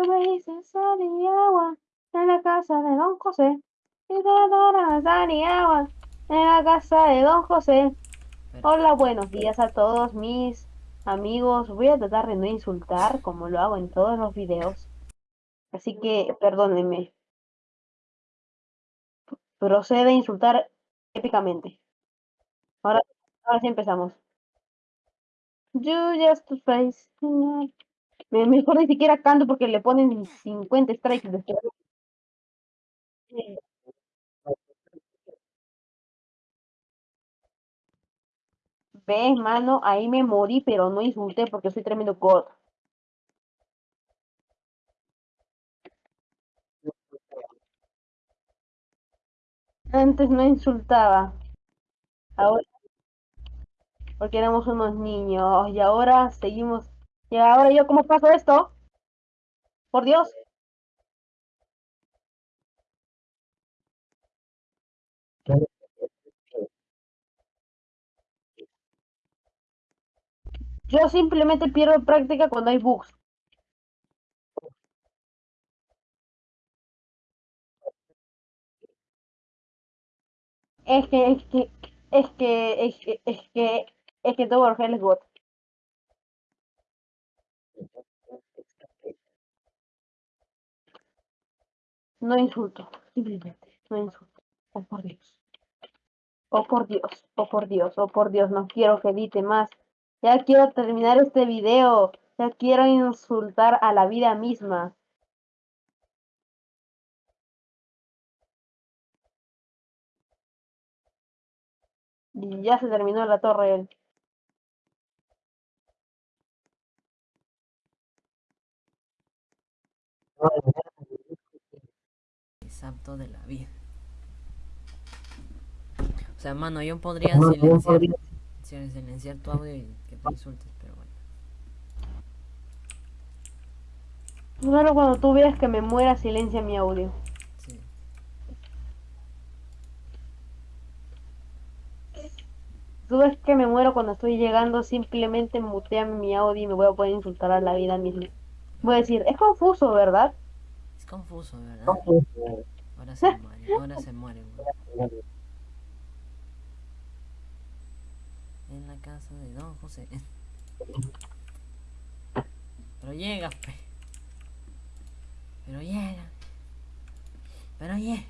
Tú me dices sal y agua en la casa de Don José. Y te darás sal y agua en la casa de Don José. Hola, buenos días a todos mis amigos. Voy a tratar de no insultar como lo hago en todos los videos. Así que perdónenme. Procede a insultar épicamente. Ahora, ahora sí empezamos. You just face. Me- Mejor ni siquiera canto porque le ponen 50 strikes después. Ves, mano, ahí me morí, pero no insulté porque soy tremendo god. Antes no insultaba. Ahora, porque éramos unos niños. Y ahora seguimos. Y ahora yo, ¿cómo paso esto? Por Dios. Yo simplemente pierdo práctica cuando hay bugs. Es que, es que, es que, es que, es que, es que todo es God. No insulto, simplemente, no insulto. Oh por Dios. Oh por Dios, oh por Dios, oh por Dios, no quiero que edite más. Ya quiero terminar este video. Ya quiero insultar a la vida misma. Y ya se terminó la torre. Es apto de la vida. O sea, mano, yo podría silenciar, sil- silenciar tu audio y que te insultes, pero bueno. Solo cuando tú veas que me muera, silencia mi audio. Sí. Tú ves que me muero cuando estoy llegando, simplemente mutea mi audio y me voy a poder insultar a la vida misma. Voy a decir, es confuso, ¿verdad? Confuso, ¿verdad? Ahora se muere, ahora se muere, weón. En la casa de Don José. Pero llega, pe. Pero llega. Pero llega.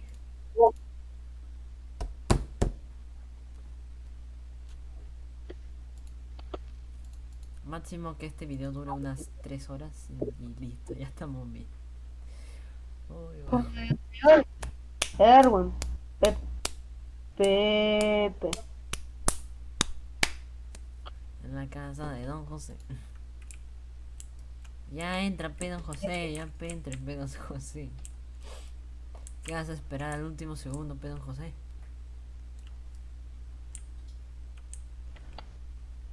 Máximo que este video dure unas 3 horas y listo, ya estamos bien. Erwin. Pepe. Pepe. En la casa de Don José. Ya entra, pe Don José, ya entra, pe Don José. ¿Qué vas a esperar al último segundo, pe Don José?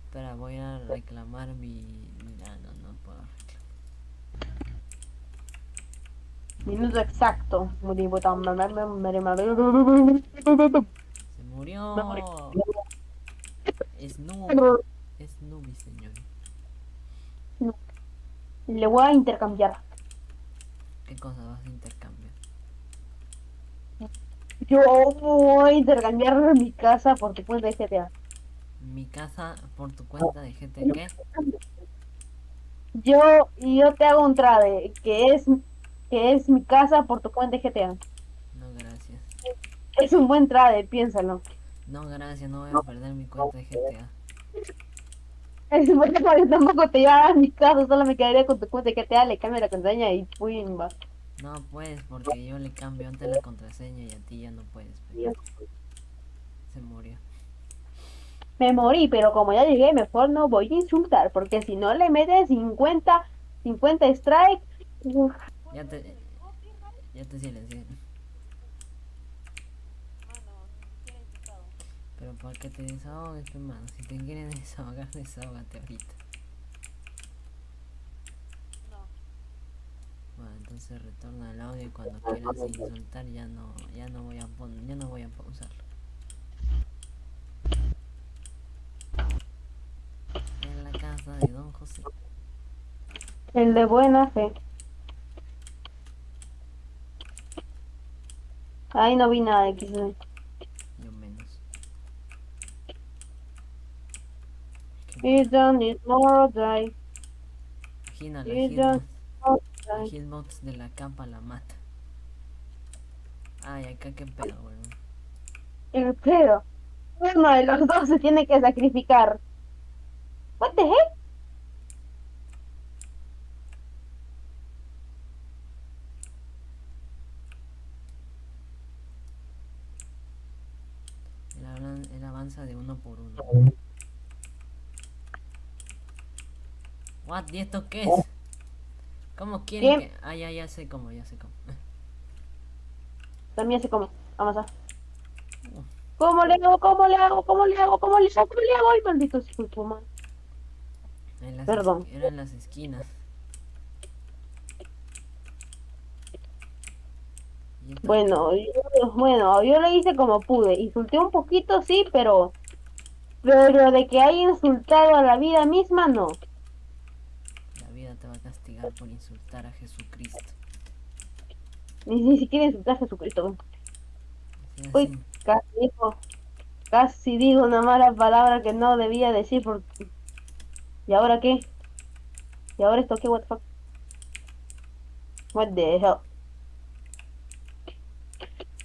Espera, voy a reclamar mi... Ah, no, no puedo reclamar. Minuto exacto. Se murió. Es Nubi. Es señor. Le voy a intercambiar. ¿Qué cosa vas a intercambiar? Yo voy a intercambiar mi casa por tu cuenta de GTA. Mi casa por tu cuenta de GT, ¿qué? Yo, yo te hago un trade, que es, que es mi casa por tu cuenta de GTA. No, gracias. Es un buen trade, piénsalo. No, gracias, no voy a perder mi cuenta de GTA. Es un buen trade, tampoco te llevas mi casa, solo me quedaría con tu cuenta de GTA, le cambio la contraseña y pumba. No puedes porque yo le cambio antes la contraseña y a ti ya no puedes. pe. Se murió. Me morí, pero como ya llegué, mejor no voy a insultar, porque si no le metes 50, 50 strike, uf, Ya te... Ya te silencié. Pero para que te desahogues, pe, mano. Si te quieres desahogar, desahógate ahorita. Bueno, entonces retorna el audio y cuando quieras insultar ya no, ya no voy a ya no voy a pausarlo. En la casa de Don José. el de buena fe. Ahí no vi nada de XD. Yo menos. You don't need more die. Imagina la die. hitbox de la capa la mata. Ay, acá qué pedo, weón. El pedo. Uno de los dos se tiene que sacrificar. What the heck? Él, hablan- él avanza de uno por uno. What? ¿Y esto qué es? ¿Cómo quieren ¿Qué? que.? Ah, ya, ya sé cómo, ya sé cómo. También se come. Vamos a. ¿Cómo le hago? ¿Cómo le hago? ¿Cómo le hago? ¿Cómo le hago? ¿Cómo le hago? Ay, maldito madre. En las Perdón. es- Era en las esquinas. Bueno, yo, bueno, yo le hice como pude. Insulté un poquito, sí, pero. Pero de que haya insultado a la vida misma, no. Por insultar a Jesucristo. Ni, ni siquiera insulté a Jesucristo. Uy, así. casi dijo. Casi digo una mala palabra que no debía decir porque. ¿Y ahora qué? ¿Y ahora esto qué? What the fuck? What the hell?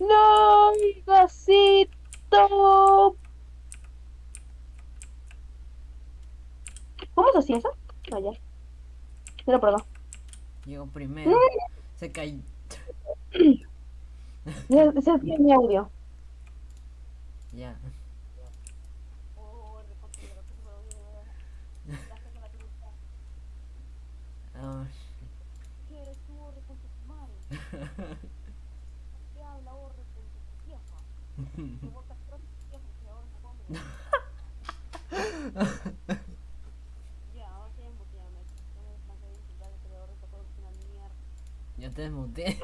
¡No, mi! ¿Cómo se hacía eso? Ah, Mira por acá. Llegó primero. Se cayó. Ese es mi audio. Ya. Ah, ya te desmuteé.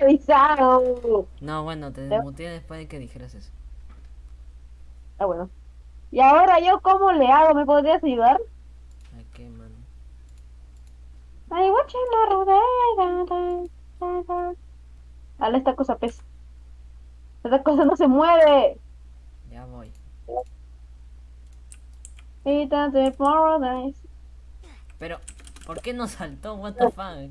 Avisado. No, bueno, te desmuteé después de que dijeras eso. Ah, bueno. Y ahora yo, ¿cómo le hago? ¿Me podrías ayudar? ¿A qué, mano? Ay, guacha, la rodea. Dale, esta cosa pesa. Esta cosa no se mueve. Ya voy. Pero, ¿por qué no saltó? What the fuck?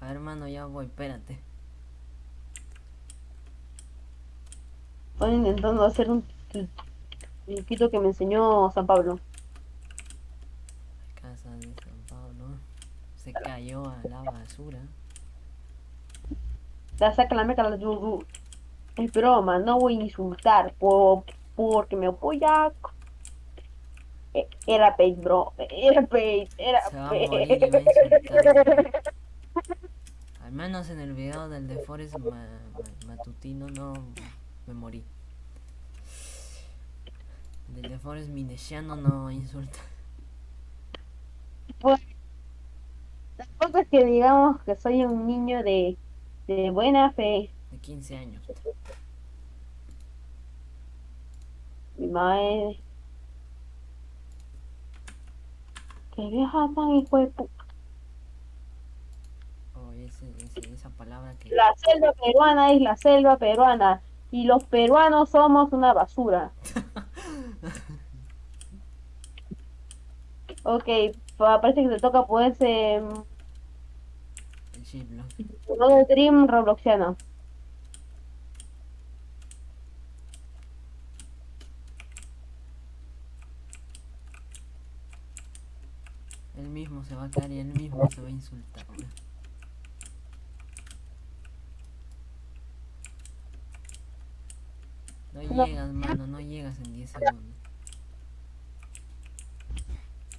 A ver, hermano, ya voy, espérate. Estoy intentando hacer un truquito que me enseñó San Pablo. Casa de San Pablo. Se cayó a la basura. Ya saca la meca la Es broma, no voy a insultar por, porque me apoya. Eh, Era Paige, bro. Era Paige. Era insultar. Al menos en el video del de Forest ma- ma- matutino no me morí. Del de Forest minesiano no insulta. Tampoco es que digamos que soy un niño de, de buena fe. De 15 años. Mi madre. Que vieja tan hijo de pu- Oh, ese, ese- esa palabra que... La selva peruana es la selva peruana. Y los peruanos somos una basura. Ok, pa- parece que te toca El Shiblock. no de Dream Robloxiano. Mismo se va a caer y él mismo se va a insultar. No No. llegas, mano, no llegas en 10 segundos.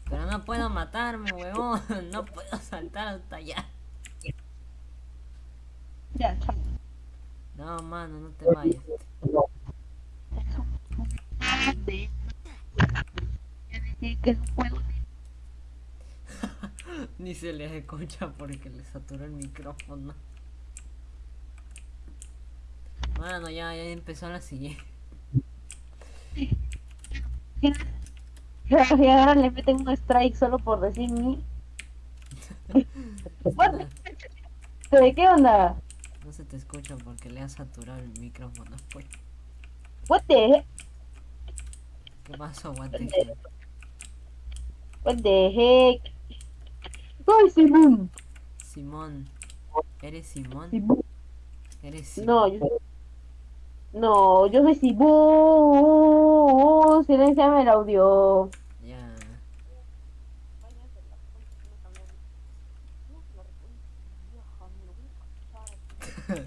Pero no puedo matarme, huevón. No puedo saltar hasta allá. Ya. No, mano, no te vayas. Que no puedo. Ni se les escucha porque le saturó el micrófono. Mano, ya, ya empezó la siguiente. Y ahora le meten un strike solo por decir mi. What? ¿De qué onda? No se te escucha porque le has saturado el micrófono. Pues. What the heck? ¿Qué pasó, guante? What the heck? ¡Ay, Simón! Simón. ¿Eres Simón? Simón. ¿Eres Simón? No, yo soy... No, yo soy Simón. Silenciame el audio. Ya.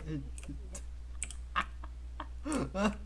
y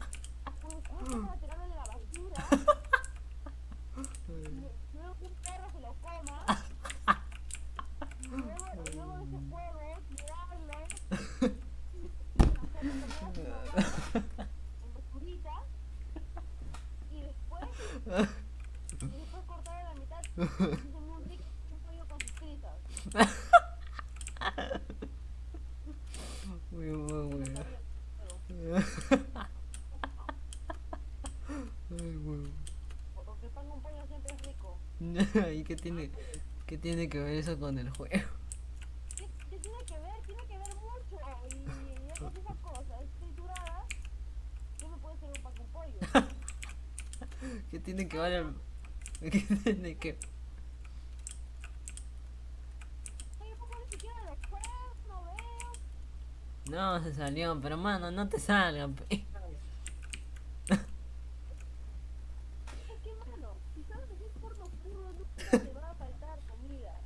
¿Y qué tiene, qué tiene que ver eso con el juego? ¿Qué, qué tiene que ver? Tiene que ver mucho. Y con esas cosas trituradas, ¿qué me puede ser un pan con pollo? ¿Qué tiene que ver el... ¿Qué tiene que... No, se salió, pero mano, no te salgan. pe. Es que, mano, si sabes que es porno puro, nunca te va a faltar comida.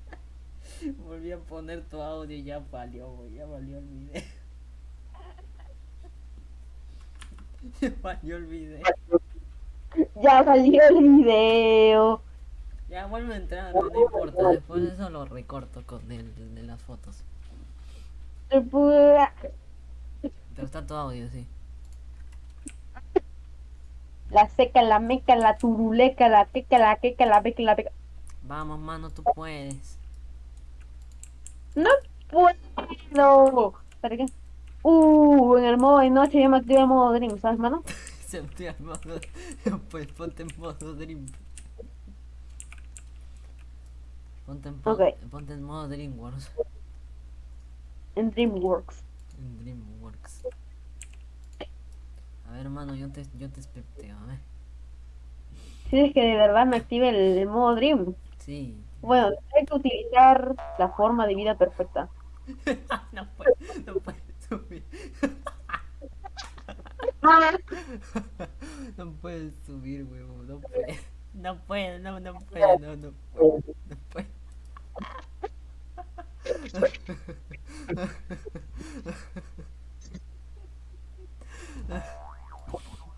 Volví a poner tu audio ya valió, güey, ya valió el video. Ya valió el video. Ya salió el video. Ya vuelve a entrar, no, no importa, después de eso lo recorto con el de las fotos. Pero está tu audio, sí. La seca, la meca, la turuleca, la queca, la queca, la beca, la beca. Vamos, mano, tú puedes. No puedo. ¿Para qué? Uh, en el modo de noche ya me activé el modo Dream, ¿sabes, mano? Se estoy al modo. Pues ponte en modo Dream. Ponte en, po- Ok. ponte en modo DreamWorks. En DreamWorks. En DreamWorks. A ver, hermano, yo te, yo te especteo, a ver. Si es que de verdad me active el, el modo Dream. Sí. Bueno, hay que utilizar la forma de vida perfecta. no puedo, no puedo subir. No puedes subir, huevo, no puedes. No puedo, no, no puedo, no, no puedo, no puedo.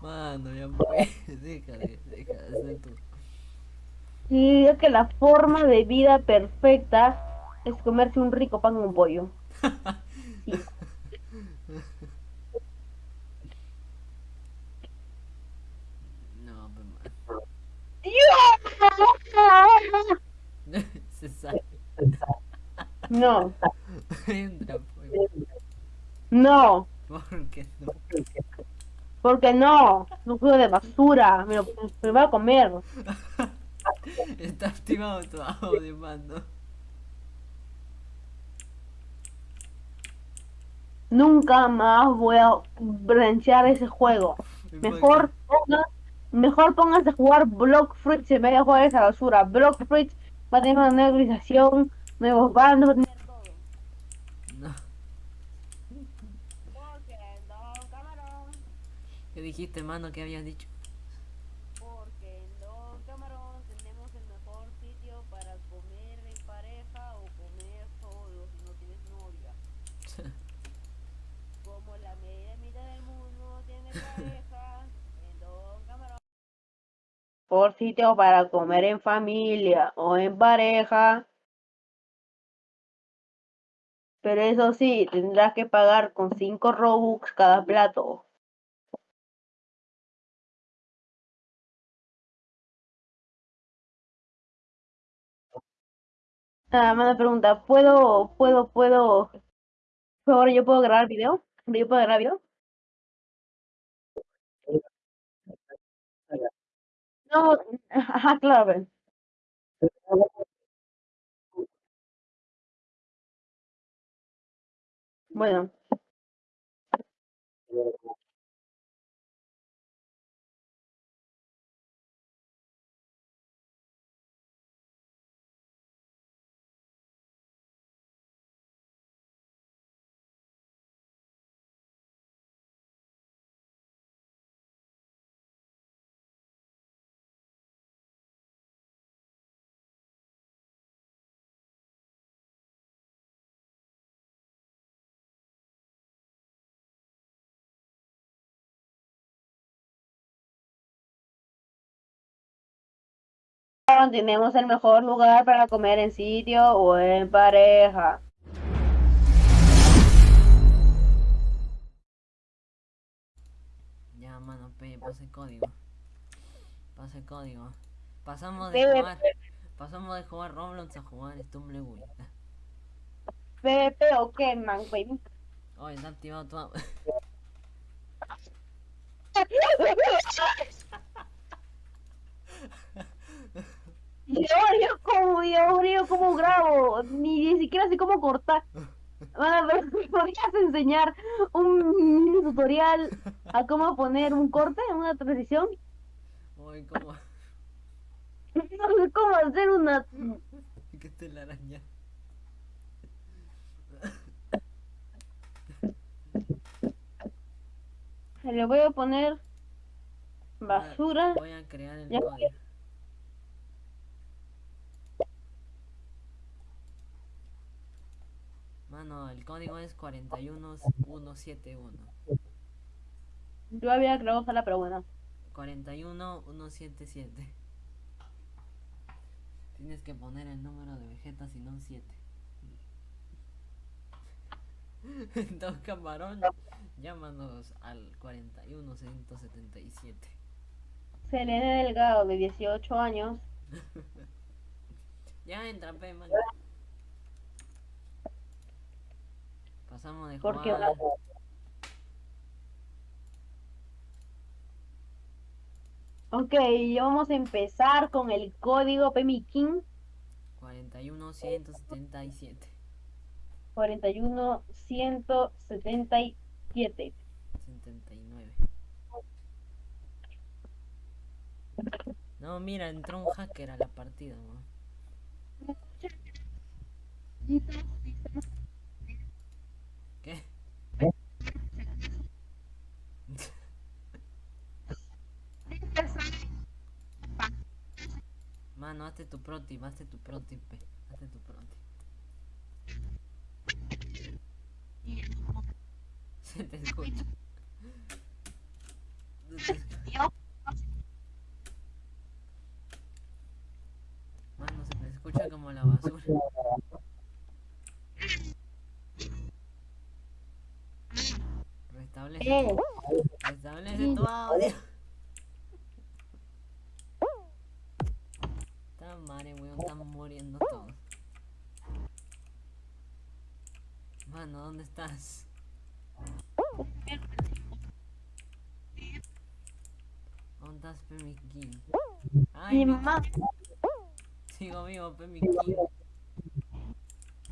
Mano, ya pues, deja de, deja de hacer tu... Y es que la forma de vida perfecta es comerse un rico pan con pollo. Sí. No, pues. Se sale. No, Entra, pues. no, ¿Por qué no? porque no, no juego de basura, me lo, me lo voy a comer. Nunca más voy a branchear ese juego. Mejor ponga, mejor póngase a jugar Block Fruits en vez de jugar esa basura. Block Fruits va a tener una nueva nuevos bandos, va a tener todo. No. ¿Qué dijiste, mano? ¿Qué habías dicho? porque en Don Camarón tenemos el mejor sitio para comer en pareja o comer solo si no tienes novia. Como la media mitad del mundo tiene pareja, en Don Camarón. Por sitio para comer en familia o en pareja. Pero eso sí, tendrás que pagar con 5 Robux cada plato. Ah, me pregunta, ¿puedo, puedo, puedo Ahora yo puedo grabar video. Yo puedo grabar video. No, ajá, claro. pues. Tenemos el mejor lugar para comer en sitio o en pareja. Ya, mano, pasa el código. Pasa el código. Pasamos de jugar. Pasamos de jugar Roblox a jugar Stumbleweed. PvP o qué, man, baby. Oye, está activado tu. Y ahora yo como, yo como grabo, ni, ni siquiera sé cómo cortar. Bueno, pero ¿me podrías enseñar un mini tutorial a cómo poner un corte, una transición? Oye, ¿cómo? No sé cómo hacer una... ¿Qué te la araña? Le voy a poner basura. Voy a crear el Ya. código. Mano, el código es 41171. Yo había creado sala, pero bueno. 41177. Tienes que poner el número de Vegeta, si no un 7. Dos camarón, llámanos al 41177. Selene Delgado, de 18 años. Ya entra, man. Pasamos de Porque jugar. Ok, vamos a empezar con el código PMIKIN 41177. 41177. 79. No, mira, entró un hacker a la partida. ¿Qué? Mano, hazte tu protip, hazte tu protip. Hazte tu protip. Se te escucha. Se te escucha. Mano, se te escucha como la basura. Restablece, Eh, restablece tu audio. Está madre, weón, están muriendo todos. Mano, ¿dónde estás? ¿Dónde estás, Pemiquín? Ay, mi mamá. sigo vivo, Pemiquín.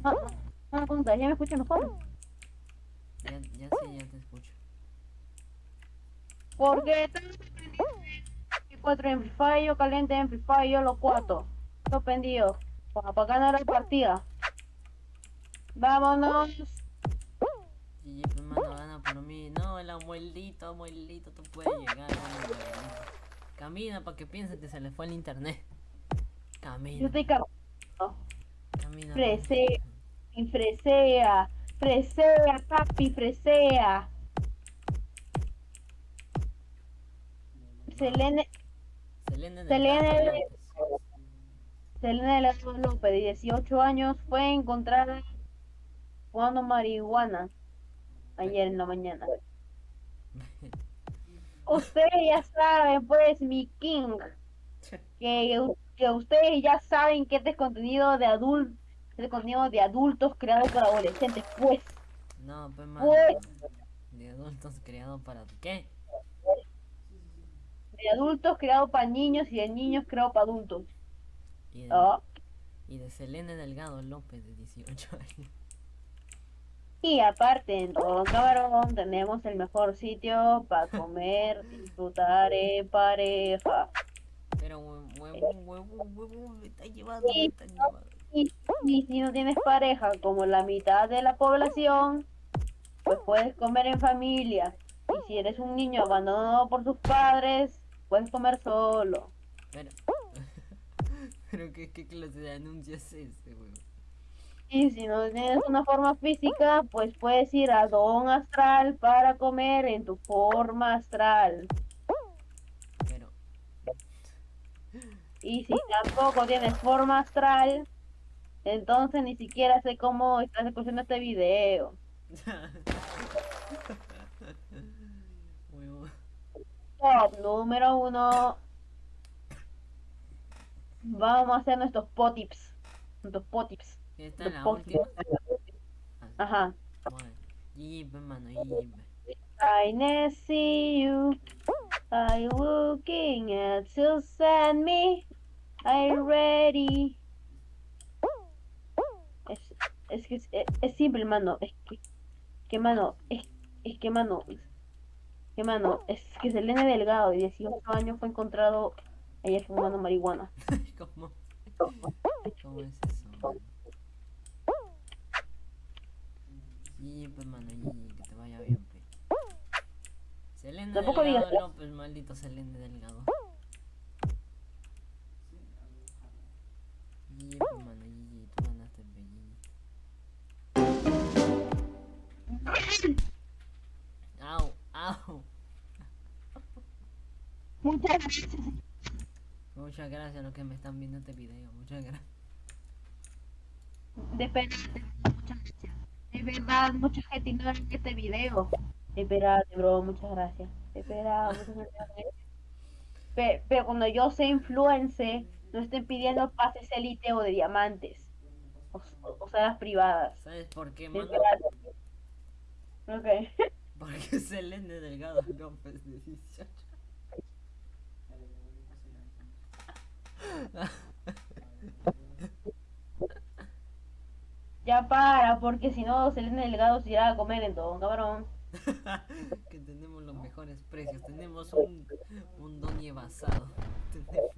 No, no, pregunta, ¿ya me escuchan mejor? Ya, ya sí, ya te escucho. Porque 4 en Free Fire, yo caliente en Free Fire, yo los cuatro. Lo pendido. Para ganar la partida. Vámonos. GG, pues, mano, gana por mí. No, el abuelito, abuelito, tú puedes llegar. abuelito. Camina para que piense que se le fue el internet. Yo Camina, estoy caminando. camina. Frese. Y fresea. Fresea, papi, fresea. Selene, Selene del Selene- López. Selena Delgado López, de 18 años, fue encontrada fumando marihuana ayer en la mañana. Ustedes ya saben, pues, mi king, que, que ustedes ya saben que este es contenido de adultos, este contenido de adultos creado por adolescentes, pues. No, pues. Pues- De adultos criados para qué? De adultos creado para niños y de niños creado para adultos. Y de, Ah. y de Selene Delgado López de 18 años. Y aparte, en todo cabrón tenemos el mejor sitio para comer, disfrutar en pareja. Pero hue- huevón, huevón, huevón, me está llevando, me está llevando. Y, y si no tienes pareja, como la mitad de la población, pues puedes comer en familia. Y si eres un niño abandonado por sus padres, puedes comer solo. Pero. Pero qué, qué clase de anuncio es ese, huevón. Y si no tienes una forma física, pues puedes ir a Don Astral para comer en tu forma astral. Pero. Y si tampoco tienes forma astral, entonces ni siquiera sé cómo estás escuchando este video. Top número uno. Vamos a hacer nuestros potips. Nuestros potips. Esta es la última. Ajá. Bueno, GG, mano, GG. pues. I never see you. I looking at you send me. I ready. Es, es que es, es- es simple, mano. Es que, que mano, es, es que mano, que mano, es que Selene Delgado de 18 años fue encontrado ayer fumando marihuana. ¿Cómo? ¿Cómo es eso? GG, pues, mano, GG, que te vaya bien, pues. Tampoco Delgado digas- López, maldito Selene Delgado. GG, pues, mano, GG, tú ganaste, GG. Au, au. Muchas gracias. Muchas gracias a los que me están viendo este video. Muchas gracias. De verdad, muchas gracias. De verdad, mucha gente no ve este video. De verdad, bro, muchas gracias. Verdad, muchas gracias. Pe- Pero, cuando yo sea influencer, no estén pidiendo pases elite o de diamantes. O, o sea, las privadas. ¿Sabes por qué, mano? Ok. Porque Selene Delgado López de 18. Ya para, porque si no, Selena Delgado se irá a comer en todo, cabrón. que tenemos los mejores precios. Tenemos un, un doñe basado. Tenemos,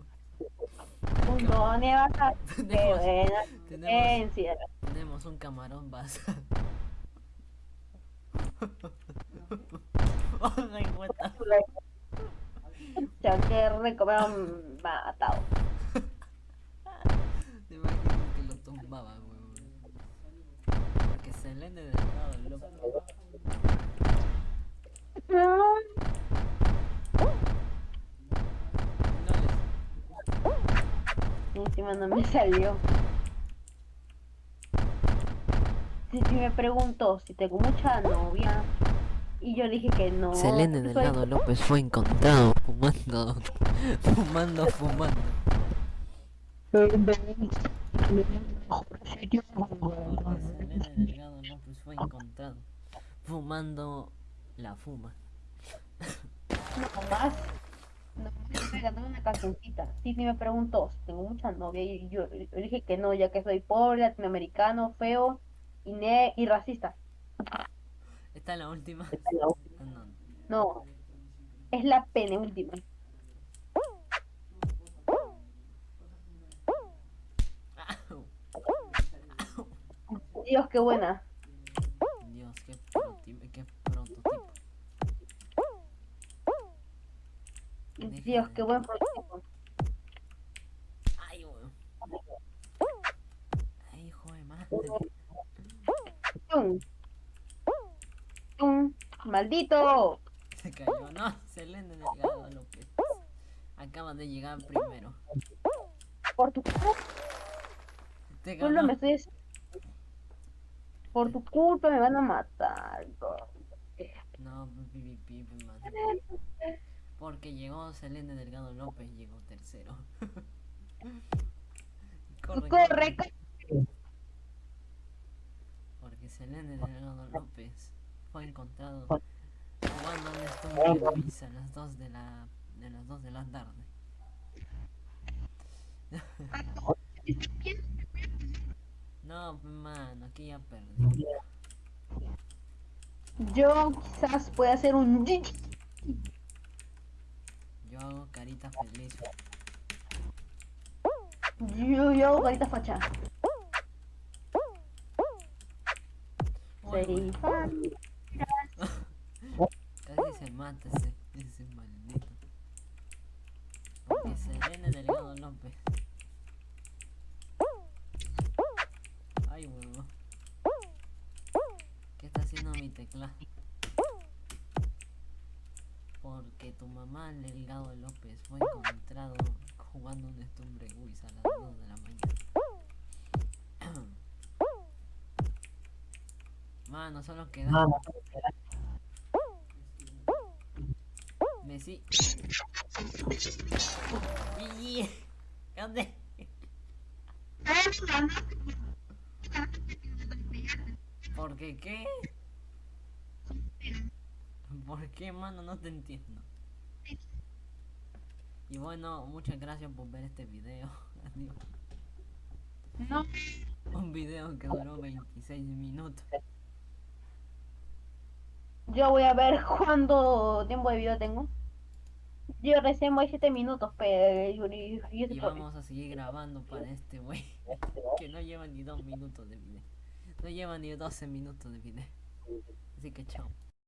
Un bata. Qué tenemos, buena tenemos, tenemos un camarón basado. Ya que rico, me han matado. Te imaginas que lo tumbaba, weón. Porque Selene Delgado López. No les Y encima no me salió. Si, si me preguntó si tengo mucha novia y yo dije que no. Selene soy- Delgado López fue encontrado fumando, fumando, fumando. Selene Delgado fumando la fuma. No más. No, estoy cantando una cancioncita. Sí, sí me preguntó si tengo mucha novia y yo, yo dije que no, ya que soy pobre, latinoamericano, feo y, ne y racista. Esta es la última. Ah, no. No, es la penúltima. Dios, qué buena. Dios, qué buen prototipo. Ay, weón. Ay, hijo de madre. ¡Tum! ¡Tum! ¡Maldito! Se cayó, no, Selene Delgado López. Acaban de llegar primero. Por tu culpa Te solo ganó. me estoy... Por tu culpa me van a matar. bro. No, pi, pi, pi, madre. Porque llegó Selene Delgado López, llegó tercero. corre, Corre, corre. Porque Selene Delgado López fue encontrado jugando un Stumble Guys a las 2 de la de las 2 de la tarde. No, pues, mano, aquí ya perdí. Yo quizás pueda hacer un GG. Carita feliz. Yo, yo hago carita facha. Güey, fan. Casi se mata ese, ese maldito. Porque se viene Delgado López. Ay, huevo. ¿Qué está haciendo mi teclado? Porque tu mamá, Delgado López, fue encontrado jugando un Stumbre Guis a las 2 de la mañana. Mano, solo queda Messi. Y- ¿Dónde? ¿Por qué qué? ¿Por qué, mano? No te entiendo. Y bueno, muchas gracias por ver este video. Adiós. No. Un video que duró 26 minutos. Yo voy a ver cuánto tiempo de video tengo. Yo recién voy 7 minutos, pero yo, yo, yo Y vamos a seguir grabando para este güey. Que no lleva ni 2 minutos de video. No lleva ni 12 minutos de video. Así que chao.